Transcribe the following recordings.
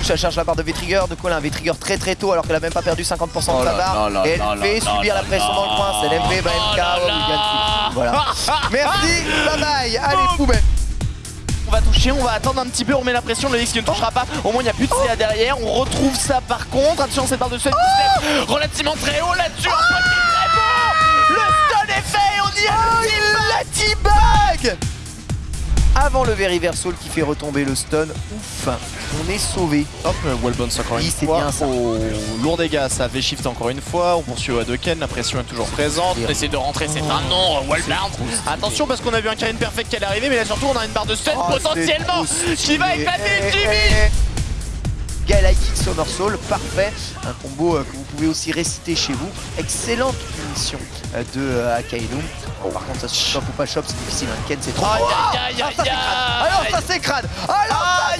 touche, elle charge la barre de V-Trigger. De quoi elle a un V-Trigger très très tôt alors qu'elle a même pas perdu 50% de Oh sa là barre. Et elle fait subir la pression dans le coin. C'est l'MV, bah Oh MK, oh, Voilà. Merci, bye bye. Allez, poubelle. On va toucher, on va attendre un petit peu, on met la pression, le X qui ne touchera pas. Au moins il n'y a plus de CA derrière, on retrouve ça par contre. Attention cette barre de lève relativement très haut là-dessus. Avant le Veriversal qui fait retomber le stun. Ouf, on est sauvé. Hop, Wallbounce encore Oui, une c'est fois. bien ça. Au lourd dégâts, ça fait shift encore une fois. On poursuit au Hadoken, la pression est toujours présente. On essaie de rentrer, c'est un non, Wallbound. Attention parce qu'on a vu un Karine Perfect qui allait arriver, mais là surtout on a une barre de stun Oh, potentiellement qui va éclater Eh, Eh, eh. Galactic Somersault, parfait. Un combo euh, que vous pouvez aussi réciter chez vous. Excellente punition euh, de euh, Akainu. Par contre, ça se chope ou pas chope, c'est difficile. hein. Ken, c'est trop. Oh aïe Ah, ça, c'est crade. Alors ça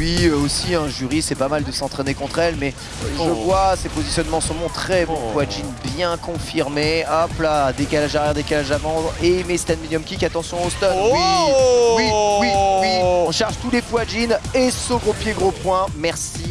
lui euh, aussi, un jury, c'est pas mal de s'entraîner contre elle, mais je Oh. vois ses positionnements sont bons, très bon. Oh. Quajin bien confirmé. Hop là, décalage arrière, décalage avant. Et mes stand medium kick, attention au stun. Oh. oui, oui, oui, oui. On charge tous les Quajin et ce gros pied, gros point. Merci